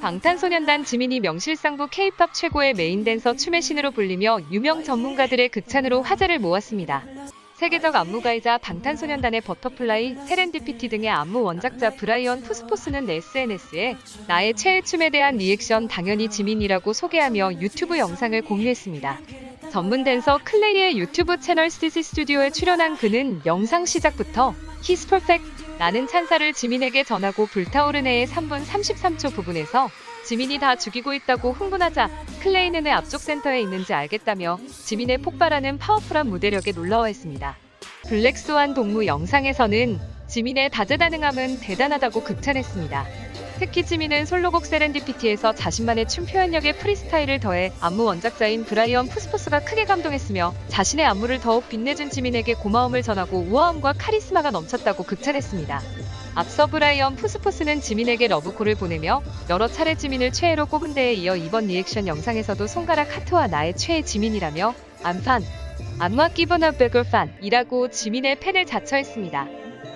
방탄소년단 지민이 명실상부 K-팝 최고의 메인 댄서 춤의 신으로 불리며 유명 전문가들의 극찬으로 화제를 모았습니다. 세계적 안무가이자 방탄소년단의 버터플라이, 세렌디피티 등의 안무 원작자 브라이언 푸스포스는 SNS에 나의 최애 춤에 대한 리액션 당연히 지민이라고 소개하며 유튜브 영상을 공유했습니다. 전문 댄서 클레이의 유튜브 채널 스티시 스튜디오에 출연한 그는 영상 시작부터 He's perfect 라는 찬사를 지민에게 전하고 불타오르네의 3분 33초 부분에서 지민이 다 죽이고 있다고 흥분하자 클레이는 왜 앞쪽 센터에 있는지 알겠다며 지민의 폭발하는 파워풀한 무대력에 놀라워했습니다. 블랙스완 동무 영상에서는 지민의 다재다능함은 대단하다고 극찬했습니다. 특히 지민은 솔로곡 세렌디피티에서 자신만의 춤 표현력에 프리스타일을 더해 안무 원작자인 브라이언 푸스포스가 크게 감동했으며 자신의 안무를 더욱 빛내준 지민에게 고마움을 전하고 우아함과 카리스마가 넘쳤다고 극찬했습니다. 앞서 브라이언 푸스포스는 지민에게 러브콜을 보내며 여러 차례 지민을 최애로 꼽은 데에 이어 이번 리액션 영상에서도 손가락 하트와 나의 최애 지민이라며 안판, 안마 기브너 베글 판이라고 지민의 팬을 자처했습니다.